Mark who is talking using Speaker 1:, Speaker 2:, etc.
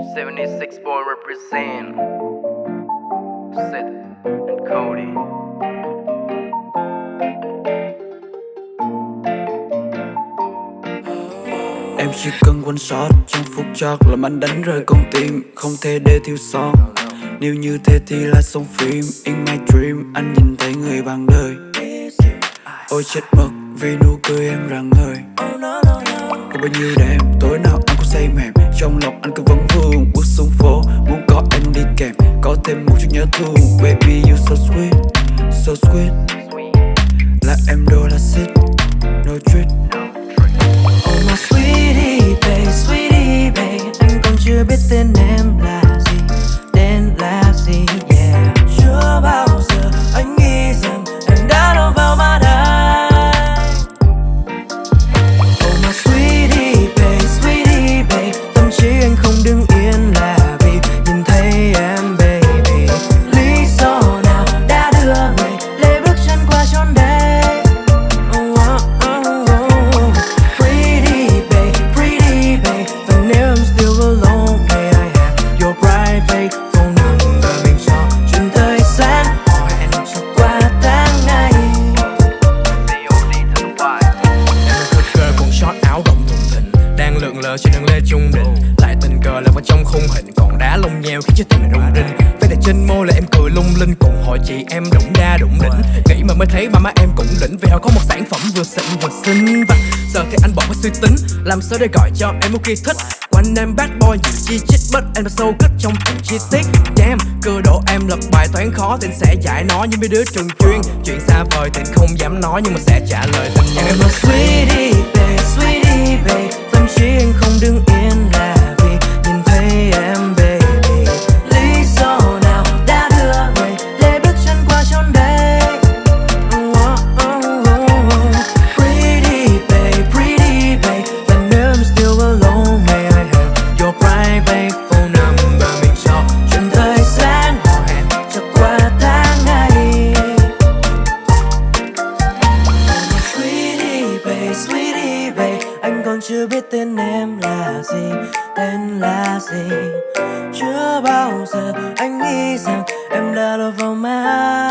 Speaker 1: 76 boy represent Seth and Cody.
Speaker 2: Em chỉ cần one shot trong phút chót làm anh đánh rơi con tim, Không thể để thiếu sót. Nếu như thế thì là xong phim In my dream, anh nhìn thấy người bằng đời. Ôi chết mất vì nụ cười em rạng ngời. Có bao nhiêu đêm tối nào nhớ thương Baby you so sweet So sweet. Là em đô la xít
Speaker 3: tình trong khung hình Còn đá lông nheo khiến cho tim mình rung rinh. Vết đẹp trên môi là em cười lung linh Cùng hội chị em đụng đa đụng đỉnh. Nghĩ mà mới thấy ba má em cũng đỉnh Vì họ có một sản phẩm vừa xịn vừa xinh. Và giờ thì anh bỏ cái suy tính Làm sao để gọi cho em một khi thích? Quanh em bad boy nhiều chi chít But em là sâu kích trong từng chi tiết. Damn, cơ độ em lập bài toán khó Thì sẽ giải nó như mấy đứa trường chuyên. Chuyện xa vời thì không dám nói Nhưng mà sẽ trả lời tình em.
Speaker 4: Babe, sweetie babe Anh còn chưa biết tên em là gì Tên là gì. Chưa bao giờ anh nghĩ rằng Em đã lọt vào mắt.